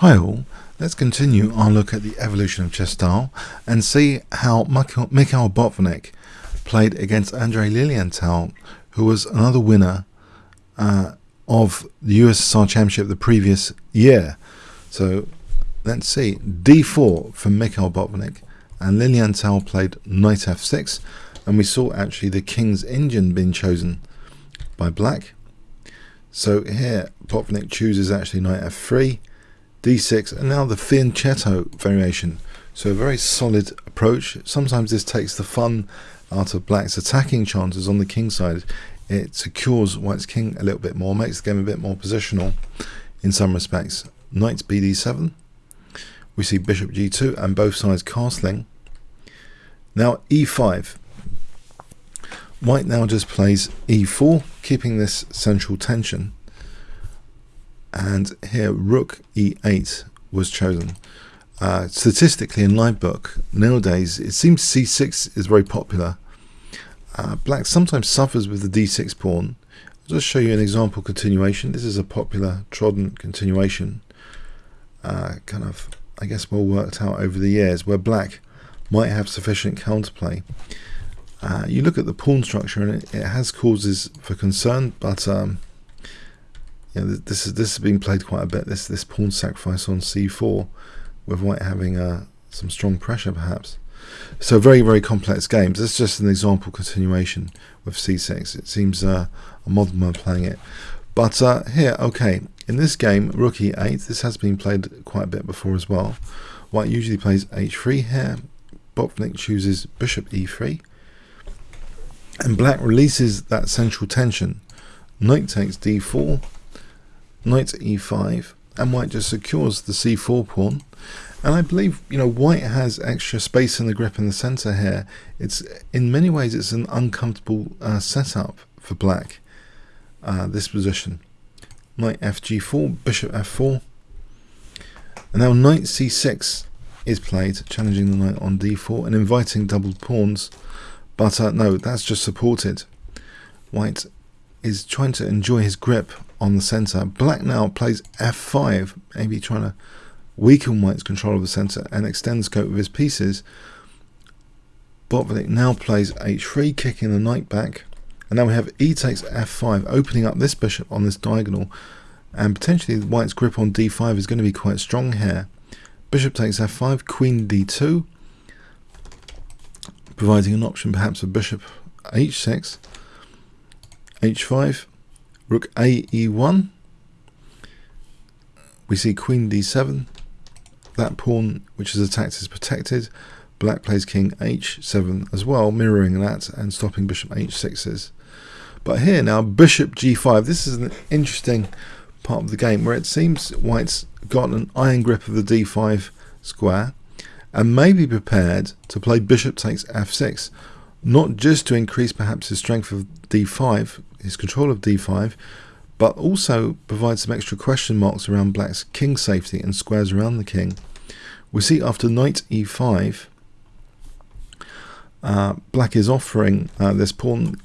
Hi all, let's continue our look at the evolution of chess style and see how Mikhail Botvinnik played against Andrei Lilienthal, who was another winner uh, of the USSR Championship the previous year. So let's see, d4 for Mikhail Botvinnik. And Lilienthal played knight f6 and we saw actually the King's Indian being chosen by black. So here Botvinnik chooses actually knight f3 d6 and now the fianchetto variation. So a very solid approach. Sometimes this takes the fun out of black's attacking chances on the king side. It secures white's king a little bit more makes the game a bit more positional in some respects. Knight bd7 we see bishop g2 and both sides castling. Now e5 white now just plays e4 keeping this central tension and here rook e8 was chosen. Uh, statistically in live book nowadays it seems c6 is very popular. Uh, black sometimes suffers with the d6 pawn. I'll just show you an example continuation. This is a popular trodden continuation. Uh, kind of I guess well worked out over the years where black might have sufficient counterplay. Uh, you look at the pawn structure and it, it has causes for concern but um, you know, this is this has been played quite a bit. This this pawn sacrifice on c4, with white having uh, some strong pressure perhaps. So very very complex games. This is just an example continuation with c6. It seems uh, a modern one playing it. But uh, here, okay, in this game, rook e8. This has been played quite a bit before as well. White usually plays h3 here. Botvinnik chooses bishop e3. And black releases that central tension. Knight takes d4 knight e5 and white just secures the c4 pawn. And I believe you know white has extra space in the grip in the center here. It's in many ways it's an uncomfortable uh, setup for black uh, this position. Knight fg4 bishop f4 and now knight c6 is played challenging the knight on d4 and inviting doubled pawns. But uh, no that's just supported. White is trying to enjoy his grip on the center. Black now plays f5, maybe trying to weaken white's control of the center and extend the scope of his pieces. Botvinnik now plays h3, kicking the knight back. And now we have e takes f5, opening up this bishop on this diagonal. And potentially white's grip on d5 is going to be quite strong here. Bishop takes f5, queen d2, providing an option perhaps of bishop h6, h5, Rook a e1. We see queen d7. That pawn which is attacked is protected. Black plays king h7 as well, mirroring that and stopping bishop h6s. But here now, bishop g5. This is an interesting part of the game where it seems white's got an iron grip of the d5 square and may be prepared to play bishop takes f6 not just to increase perhaps his strength of d5, his control of d5, but also provides some extra question marks around black's king safety and squares around the king. We see after knight e5, uh, black is offering uh, this pawn.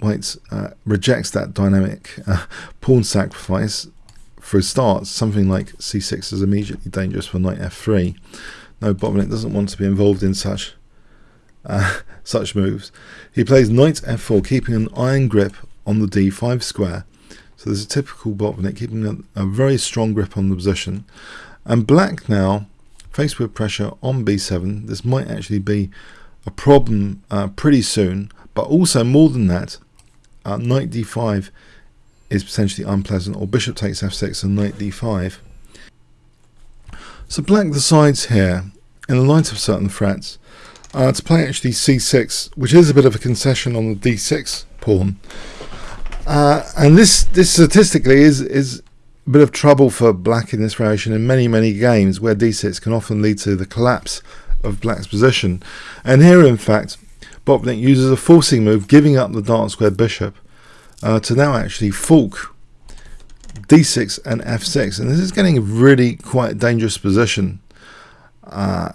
White uh, rejects that dynamic uh, pawn sacrifice. For a start, something like c6 is immediately dangerous for knight f3. No, Botvinnik doesn't want to be involved in such uh, such moves. He plays knight f4, keeping an iron grip on the d5 square. So there's a typical Botvinnik, keeping a, a very strong grip on the position. And black now, faced with pressure on b7, this might actually be a problem uh, pretty soon. But also more than that, uh, knight d5 is potentially unpleasant, or bishop takes f6 and knight d5. So black decides here, in the light of certain threats, uh, to play actually c6, which is a bit of a concession on the d6 pawn. Uh, and this, this statistically is, is a bit of trouble for black in this variation in many, many games where d6 can often lead to the collapse of black's position. And here, in fact, Botvinnik uses a forcing move, giving up the dark square bishop uh, to now actually fork d6 and f6. And this is getting a really quite dangerous position. Uh,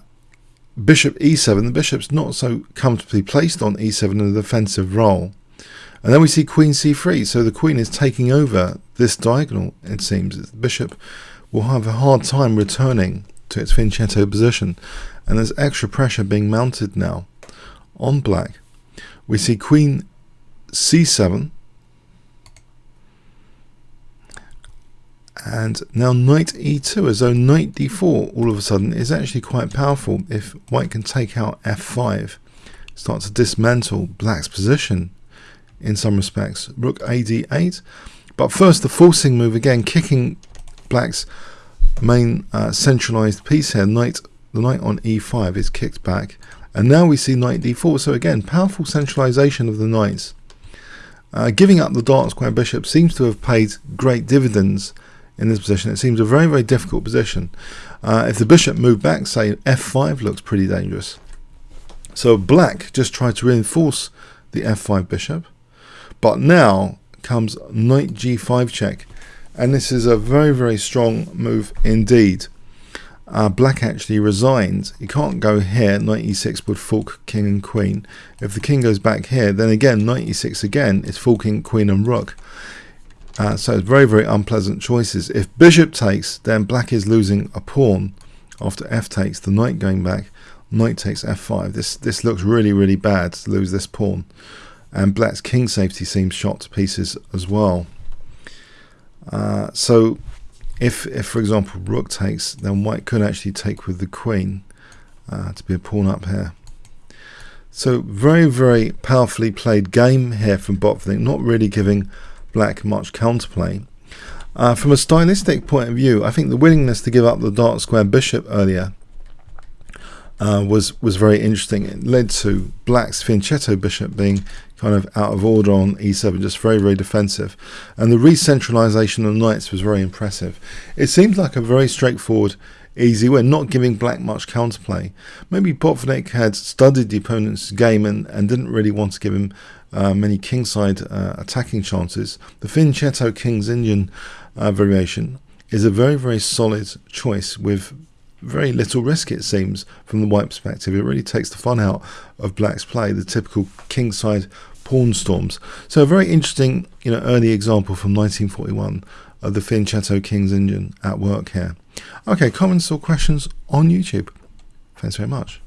bishop e7, the bishop's not so comfortably placed on e7 in a defensive role. And then we see queen c3, so the queen is taking over this diagonal, it seems. The bishop will have a hard time returning to its fianchetto position, and there's extra pressure being mounted now on black. We see queen c7, and now knight e2 as though knight d4 all of a sudden is actually quite powerful if white can take out f5 start to dismantle black's position in some respects. Rook ad8 but first the forcing move again kicking black's main uh, centralized piece here. Knight the knight on e5 is kicked back. And now we see knight d4 so again powerful centralization of the knights. Uh, giving up the dark square bishop seems to have paid great dividends in this position. It seems a very, very difficult position. Uh, if the bishop moved back, say f5 looks pretty dangerous. So black just tried to reinforce the f5 bishop. But now comes knight g5 check. And this is a very, very strong move indeed. Uh, black actually resigns. He can't go here. Knight e6 would fork king and queen. If the king goes back here, then again, knight e6 again is forking queen and rook. Uh, so it's very, very unpleasant choices. If bishop takes, then black is losing a pawn after f takes, the knight going back, knight takes f5. This this looks really, really bad to lose this pawn. And black's king safety seems shot to pieces as well. Uh, so if, if, for example, rook takes, then white could actually take with the queen uh, to be a pawn up here. So very, very powerfully played game here from Botvinnik, not really giving black much counterplay. Uh, from a stylistic point of view, I think the willingness to give up the dark square bishop earlier uh, was was very interesting. It led to black's fianchetto bishop being kind of out of order on e7, just very, very defensive. And the re-centralization of knights was very impressive. It seemed like a very straightforward, easy win, not giving black much counterplay. Maybe Botvinnik had studied the opponent's game and, and didn't really want to give him uh, many kingside uh, attacking chances. The Fianchetto King's Indian uh, variation is a very, very solid choice with very little risk, it seems, from the white perspective. It really takes the fun out of black's play, the typical kingside pawn storms. So a very interesting, you know, early example from 1941 of the Fianchetto King's Indian at work here. Okay, comments or questions on YouTube. Thanks very much.